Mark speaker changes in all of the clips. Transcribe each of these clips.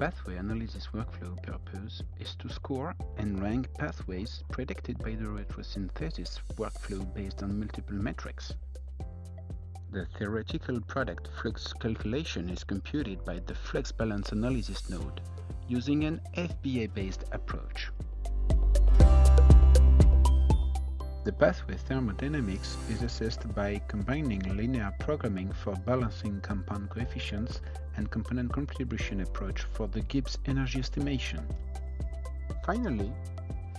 Speaker 1: pathway analysis workflow purpose is to score and rank pathways predicted by the retrosynthesis workflow based on multiple metrics. The theoretical product flux calculation is computed by the flux balance analysis node using an FBA-based approach. The pathway thermodynamics is assessed by combining linear programming for balancing compound coefficients and component contribution approach for the Gibbs energy estimation. Finally,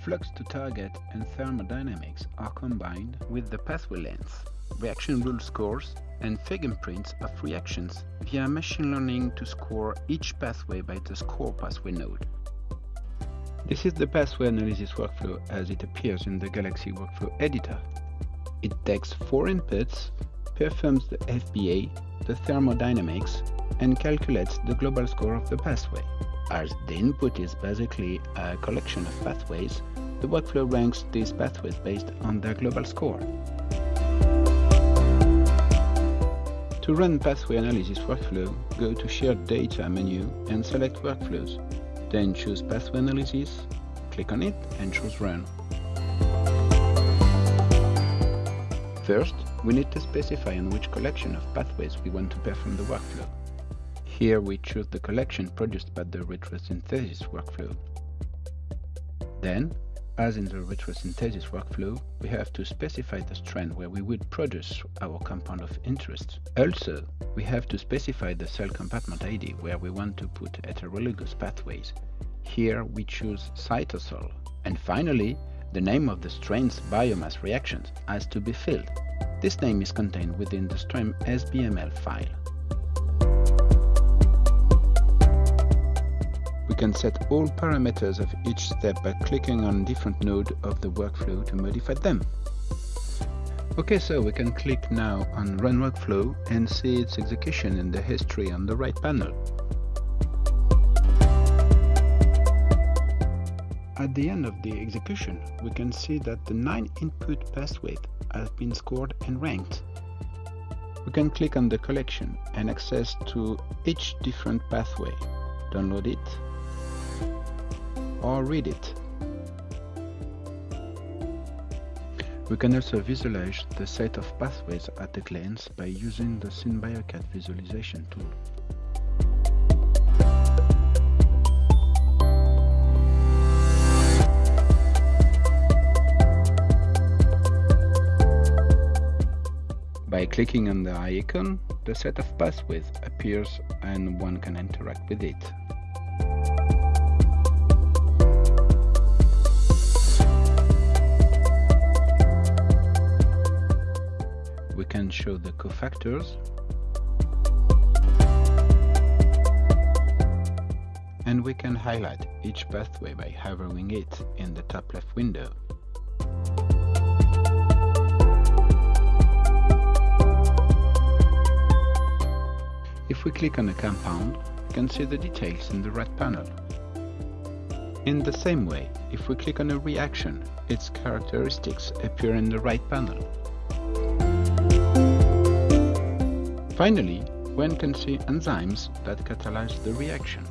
Speaker 1: flux to target and thermodynamics are combined with the pathway length, reaction rule scores, and fingerprints of reactions via machine learning to score each pathway by the score pathway node. This is the pathway analysis workflow as it appears in the Galaxy Workflow Editor. It takes four inputs, performs the FBA, the thermodynamics, and calculates the global score of the pathway. As the input is basically a collection of pathways, the workflow ranks these pathways based on their global score. To run pathway analysis workflow, go to Shared Data menu and select Workflows. Then choose Pathway Analysis, click on it and choose Run. First, we need to specify on which collection of pathways we want to perform the workflow. Here we choose the collection produced by the retrosynthesis workflow. Then, as in the retrosynthesis workflow, we have to specify the strain where we would produce our compound of interest. Also, we have to specify the cell compartment ID where we want to put heterologous pathways. Here we choose cytosol. And finally, the name of the strain's biomass reactions has to be filled. This name is contained within the strain SBML file. We can set all parameters of each step by clicking on different node of the workflow to modify them. Okay, so we can click now on Run Workflow and see its execution in the history on the right panel. At the end of the execution, we can see that the 9 input pathways have been scored and ranked. We can click on the collection and access to each different pathway, download it, or read it. We can also visualize the set of pathways at a glance by using the SynBioCAD visualization tool. By clicking on the icon, the set of pathways appears and one can interact with it. Show the cofactors and we can highlight each pathway by hovering it in the top left window. If we click on a compound, we can see the details in the right panel. In the same way, if we click on a reaction, its characteristics appear in the right panel. Finally, one can see enzymes that catalyze the reaction.